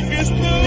make us move.